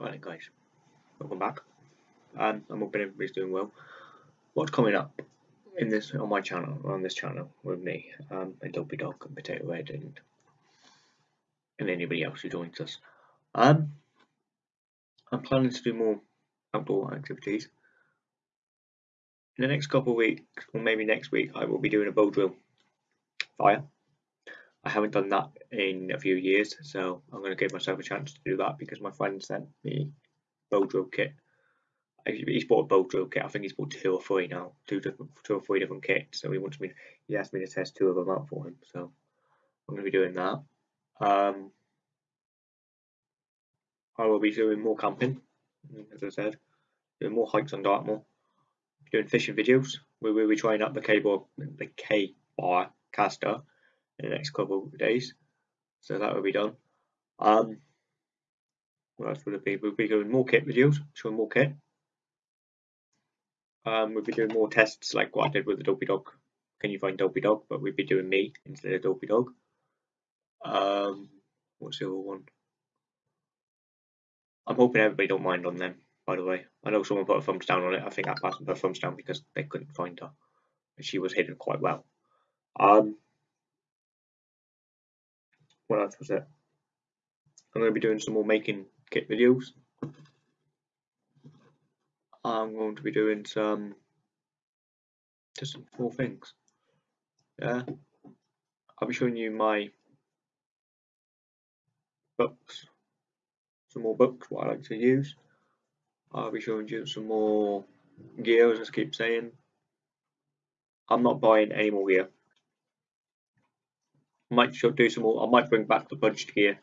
Right guys, welcome back. Um, I'm hoping everybody's doing well. What's coming up in this on my channel, on this channel with me, um, and Dopey Dog and Potato Head and and anybody else who joins us. Um, I'm planning to do more outdoor activities. In the next couple of weeks, or maybe next week, I will be doing a bow drill fire. I haven't done that in a few years, so I'm going to give myself a chance to do that because my friend sent me bow drill kit. He's bought a bow drill kit. I think he's bought two or three now, two different, two or three different kits. So he wants me. He asked me to test two of them out for him. So I'm going to be doing that. Um, I will be doing more camping, as I said, doing more hikes on Dartmoor, doing fishing videos. We will be trying out the cable, the K bar caster in the next couple of days. So that will be done. Um, what else will it be? We'll be doing more kit videos, showing more kit. Um, we'll be doing more tests like what I did with the Dopey Dog. Can you find Dopey Dog? But we'll be doing me instead of Dopey Dog. Um, what's the other one? I'm hoping everybody don't mind on them, by the way. I know someone put a thumbs down on it. I think that person put a thumbs down because they couldn't find her. She was hidden quite well. Um, what else was it? I'm going to be doing some more making kit videos. I'm going to be doing some just some more things. Yeah, I'll be showing you my books, some more books, what I like to use. I'll be showing you some more gear, as I keep saying. I'm not buying any more gear might do some more. I might bring back the budget gear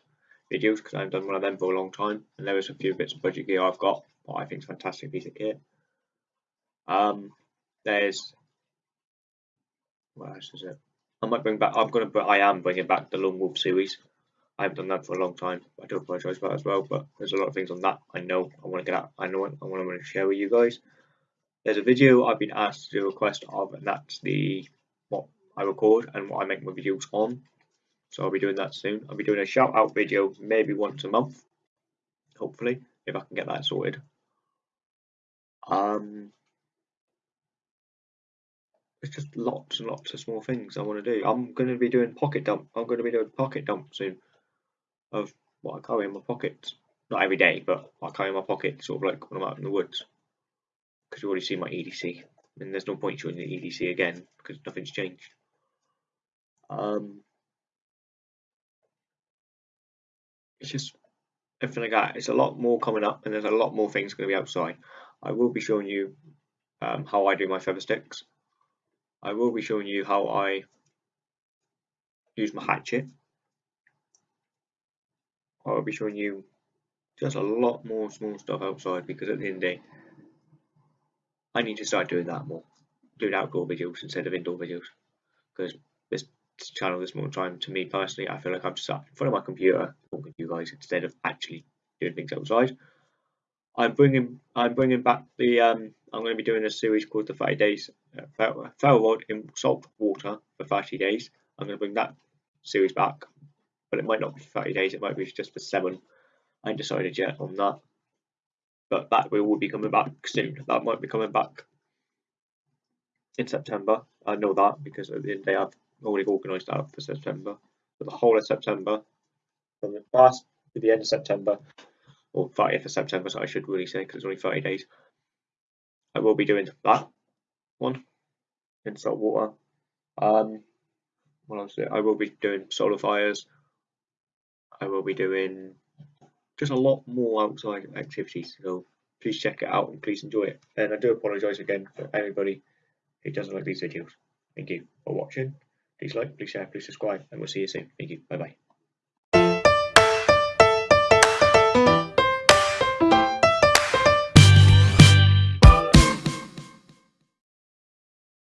videos because I haven't done one of them for a long time. And there is a few bits of budget gear I've got what I think is a fantastic piece of kit. Um, there's what else is it? I might bring back. I'm gonna, I am bringing back the Lone Wolf series. I haven't done that for a long time. I do apologise for that as well. But there's a lot of things on that I know I want to get out. I know I want to share with you guys. There's a video I've been asked to do a request of, and that's the what I record and what I make my videos on. So I'll be doing that soon. I'll be doing a shout out video maybe once a month, hopefully, if I can get that sorted. Um, it's just lots and lots of small things I want to do. I'm going to be doing pocket dump. I'm going to be doing pocket dump soon of what I carry in my pockets. Not every day, but I carry in my pocket sort of like when I'm out in the woods. Because you've already see my EDC. And there's no point showing the EDC again because nothing's changed. Um, it's just everything like that. It's a lot more coming up, and there's a lot more things going to be outside. I will be showing you um, how I do my feather sticks. I will be showing you how I use my hatchet. I will be showing you just a lot more small stuff outside because at the end of the day, I need to start doing that more, doing outdoor videos instead of indoor videos because this channel this more time. To me personally, I feel like I'm just sat in front of my computer talking to you guys instead of actually doing things outside. I'm bringing I'm bringing back the um, I'm going to be doing a series called the 30 days uh, rod in salt water for 30 days. I'm going to bring that series back, but it might not be 30 days. It might be just for seven. I ain't decided yet on that, but that we will be coming back soon. That might be coming back in September. I know that because at the end of the day I've already organised out for September. For the whole of September, from the last to the end of September, or 30th of September, so I should really say because it's only 30 days. I will be doing that one in salt water. Um, what else? I will be doing solar fires. I will be doing just a lot more outside activities. So please check it out and please enjoy it. And I do apologise again for anybody who doesn't like these videos. Thank you for watching. Please like, please share, please subscribe, and we'll see you soon. Thank you. Bye bye.